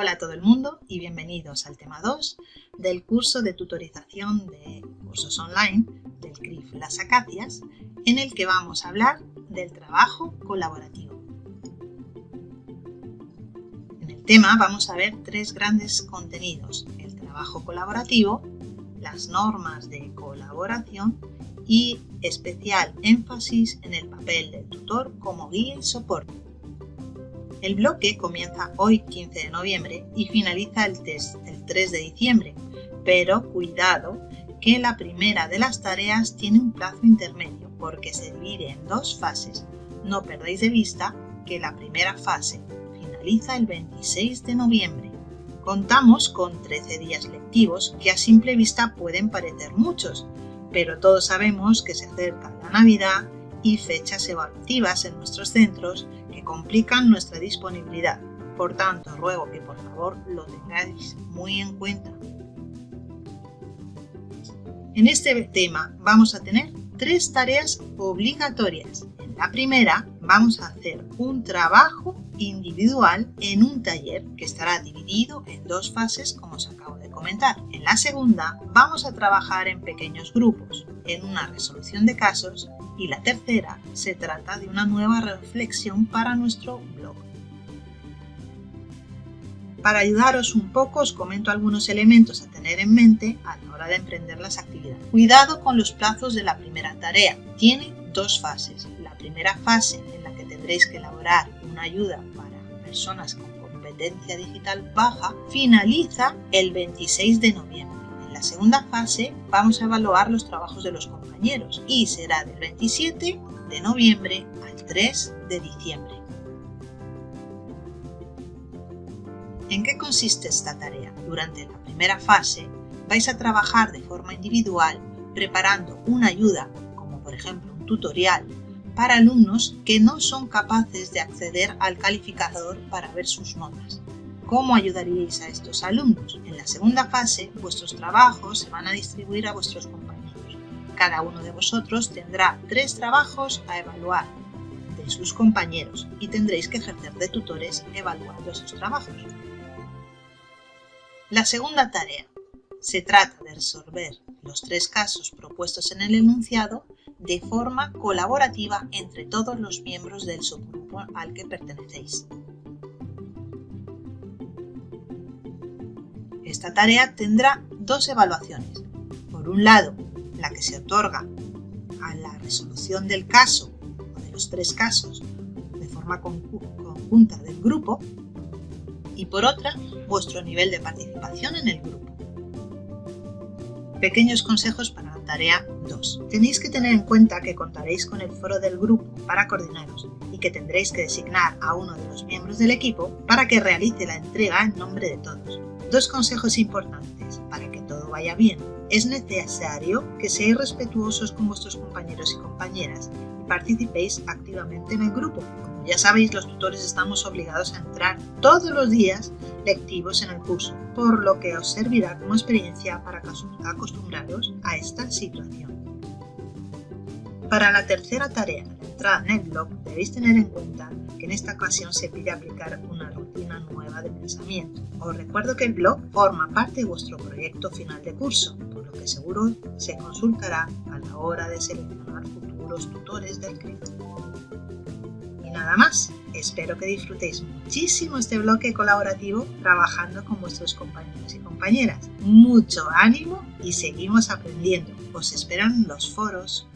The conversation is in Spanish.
Hola a todo el mundo y bienvenidos al tema 2 del curso de tutorización de cursos online del CRIF Las Acacias, en el que vamos a hablar del trabajo colaborativo. En el tema vamos a ver tres grandes contenidos, el trabajo colaborativo, las normas de colaboración y especial énfasis en el papel del tutor como guía y soporte. El bloque comienza hoy 15 de noviembre y finaliza el, el 3 de diciembre, pero cuidado que la primera de las tareas tiene un plazo intermedio porque se divide en dos fases. No perdáis de vista que la primera fase finaliza el 26 de noviembre. Contamos con 13 días lectivos que a simple vista pueden parecer muchos, pero todos sabemos que se acerca la Navidad y fechas evaluativas en nuestros centros que complican nuestra disponibilidad. Por tanto, ruego que por favor lo tengáis muy en cuenta. En este tema vamos a tener tres tareas obligatorias. En la primera vamos a hacer un trabajo individual en un taller que estará dividido en dos fases como os acabo de comentar. En la segunda vamos a trabajar en pequeños grupos, en una resolución de casos y la tercera se trata de una nueva reflexión para nuestro blog. Para ayudaros un poco os comento algunos elementos a tener en mente a la hora de emprender las actividades. Cuidado con los plazos de la primera tarea. Tiene dos fases. La primera fase en la que tendréis que elaborar una ayuda para personas con competencia digital baja finaliza el 26 de noviembre la segunda fase vamos a evaluar los trabajos de los compañeros y será del 27 de noviembre al 3 de diciembre. ¿En qué consiste esta tarea? Durante la primera fase vais a trabajar de forma individual preparando una ayuda, como por ejemplo un tutorial, para alumnos que no son capaces de acceder al calificador para ver sus notas. ¿Cómo ayudaríais a estos alumnos? En la segunda fase, vuestros trabajos se van a distribuir a vuestros compañeros. Cada uno de vosotros tendrá tres trabajos a evaluar de sus compañeros y tendréis que ejercer de tutores evaluando esos trabajos. La segunda tarea. Se trata de resolver los tres casos propuestos en el enunciado de forma colaborativa entre todos los miembros del subgrupo al que pertenecéis. Esta tarea tendrá dos evaluaciones. Por un lado, la que se otorga a la resolución del caso o de los tres casos de forma conjunta del grupo y por otra, vuestro nivel de participación en el grupo. Pequeños consejos para la tarea 2. Tenéis que tener en cuenta que contaréis con el foro del grupo para coordinaros y que tendréis que designar a uno de los miembros del equipo para que realice la entrega en nombre de todos. Dos consejos importantes para que todo vaya bien. Es necesario que seáis respetuosos con vuestros compañeros y compañeras y participéis activamente en el grupo. Como ya sabéis, los tutores estamos obligados a entrar todos los días lectivos en el curso, por lo que os servirá como experiencia para acostumbraros a esta situación. Para la tercera tarea, el blog, debéis tener en cuenta que en esta ocasión se pide aplicar una rutina nueva de pensamiento. Os recuerdo que el blog forma parte de vuestro proyecto final de curso, por lo que seguro se consultará a la hora de seleccionar futuros tutores del CRIP. Y nada más, espero que disfrutéis muchísimo este bloque colaborativo trabajando con vuestros compañeros y compañeras. Mucho ánimo y seguimos aprendiendo. Os esperan los foros